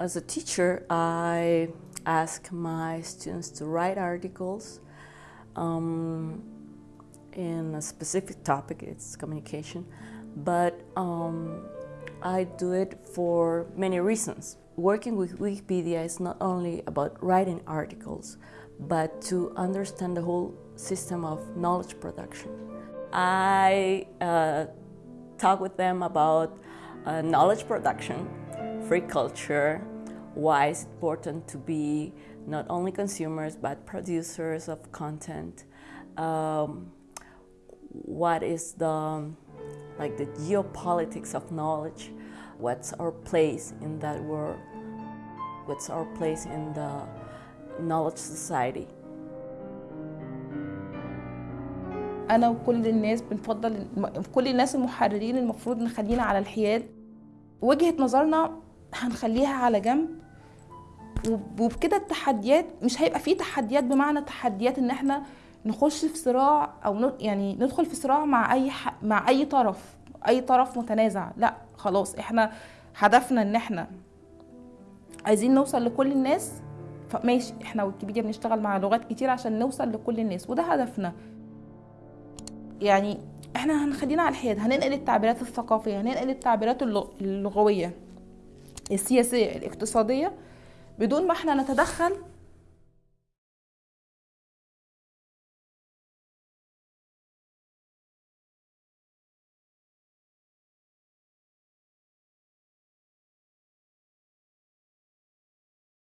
As a teacher, I ask my students to write articles um, in a specific topic, it's communication, but um, I do it for many reasons. Working with Wikipedia is not only about writing articles, but to understand the whole system of knowledge production. I uh, talk with them about uh, knowledge production, free culture, why it's important to be not only consumers but producers of content. Um, what is the like the geopolitics of knowledge? What's our place in that world? What's our place in the knowledge society? انا وكل الناس بنفضل كل الناس المحررين المفروض نخلينا على الحياد وجهة نظرنا هنخليها على جنب. وبكده التحديات مش هيبقى فيه تحديات بمعنى تحديات إن إحنا نخش في صراع أو يعني ندخل في صراع مع أي. مع أي طرف أي طرف متنازع. لأ خلاص إحنا هدفنا إن إحنا عايزين نوصل لكل الناس. فماشي إحنا ويكيبيديا بنشتغل مع لغات كتير عشان نوصل لكل الناس وده هدفنا. يعني إحنا هنخلينا على الحياد هننقل التعبيرات الثقافية هننقل التعبيرات اللغوية. السياسية الاقتصادية بدون ما إحنا نتدخل